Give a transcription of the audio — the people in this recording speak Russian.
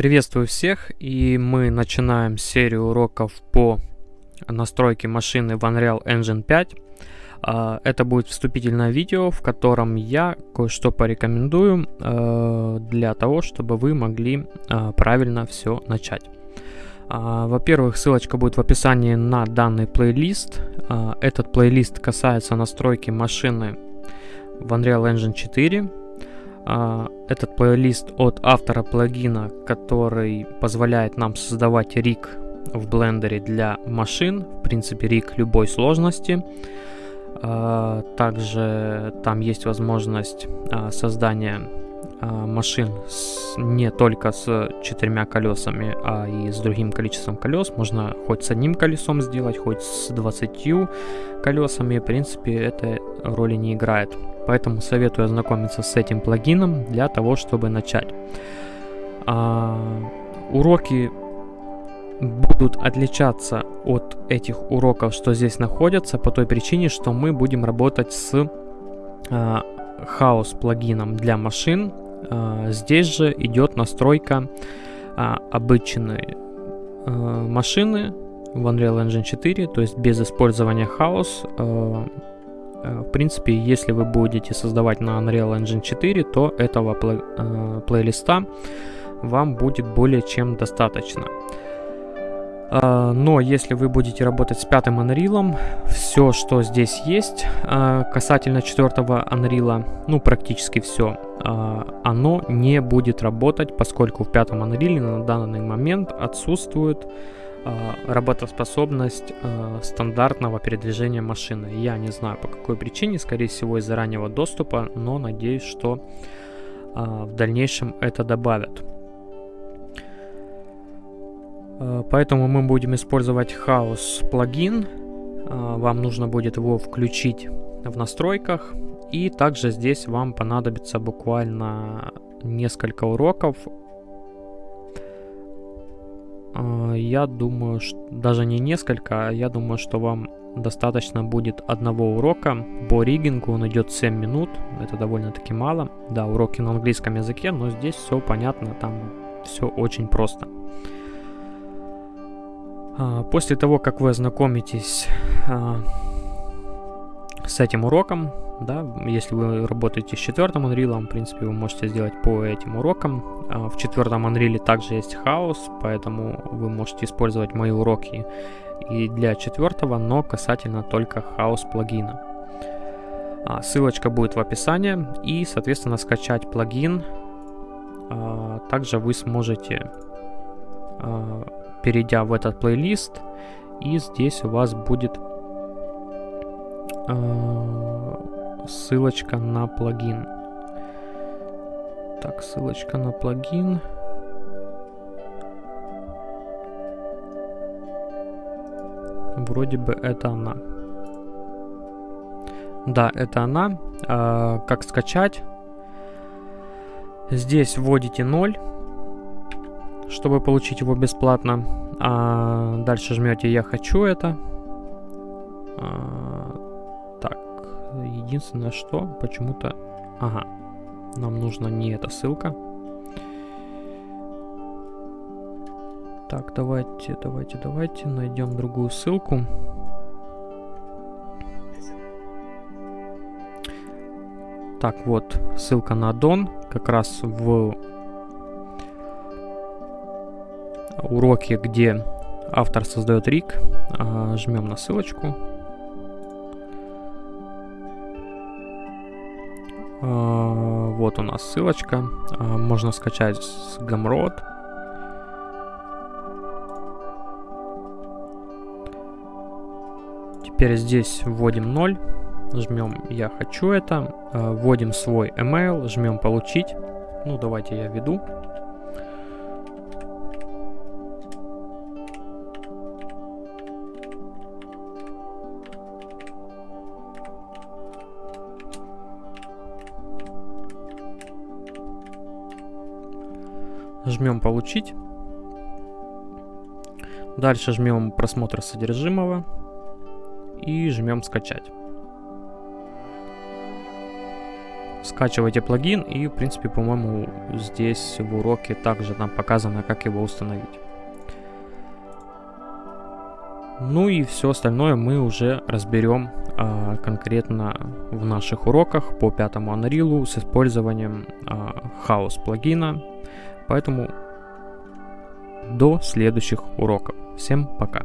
Приветствую всех, и мы начинаем серию уроков по настройке машины в Unreal Engine 5. А, это будет вступительное видео, в котором я кое-что порекомендую э, для того, чтобы вы могли э, правильно все начать. А, во-первых, ссылочка будет в описании на данный плейлист. А, этот плейлист касается настройки машины в Unreal Engine 4. А, этот плейлист от автора плагина, который позволяет нам создавать рик в блендере для машин. В принципе, рик любой сложности. Также там есть возможность создания а, машин с, не только с четырьмя колесами, а и с другим количеством колес. Можно хоть с одним колесом сделать, хоть с 20 колесами. В принципе, это роли не играет. Поэтому советую ознакомиться с этим плагином для того, чтобы начать. А, уроки будут отличаться от этих уроков, что здесь находятся, по той причине, что мы будем работать с а, хаос плагином для машин, а, здесь же идет настройка а, обычной а, машины в Unreal Engine 4, то есть без использования хаос. В принципе, если вы будете создавать на Unreal Engine 4, то этого плейлиста вам будет более чем достаточно. А, но если вы будете работать с пятым Unreal, все, что здесь есть касательно четвертого Unreal, ну практически все, оно не будет работать, поскольку в пятом Unreal на данный момент отсутствует работоспособность стандартного передвижения машины. Я не знаю по какой причине, скорее всего из-за раннего доступа, но надеюсь, что в дальнейшем это добавят. Поэтому мы будем использовать House плагин. Вам нужно будет его включить в настройках. И также здесь вам понадобится буквально несколько уроков. Э, я думаю, что даже не несколько, а я думаю, что вам достаточно будет одного урока. По ригингу он идет 7 минут, это довольно-таки мало. Да, уроки на английском языке, но здесь все понятно, там все очень просто. А, после того, как вы ознакомитесь а, с этим уроком, да, если вы работаете с четвертым Unreal, в принципе, вы можете сделать по этим урокам. А, в четвертом Unreal также есть хаос, поэтому вы можете использовать мои уроки и для четвертого, но касательно только хаос плагина. Ссылочка будет в описании и, соответственно, скачать плагин. Также вы сможете перейдя в этот плейлист, и здесь у вас будет ссылочка на плагин. Так, ссылочка на плагин. Вроде бы это она. Да, это она. Э, как скачать? Здесь вводите 0 чтобы получить его бесплатно. А дальше жмете «Я хочу это». А, единственное что, почему-то... Ага, нам нужна не эта ссылка. Так, давайте, давайте, давайте найдем другую ссылку. Так, вот, ссылка на Дон, как раз в уроки, где автор создает рик. А, жмем на ссылочку. Вот у нас ссылочка. А, можно скачать с Gumroad. Теперь здесь вводим 0. Жмем «Я хочу это». Вводим свой email, жмем «Получить». Ну, давайте я введу. Жмем «Получить». Дальше жмем «Просмотр содержимого» и жмем «Скачать». скачивайте плагин и, в принципе, по-моему, здесь в уроке также нам показано, как его установить. Ну и все остальное мы уже разберем а, конкретно в наших уроках по пятому Unreal с использованием а, хаос плагина. Поэтому до следующих уроков. Всем пока.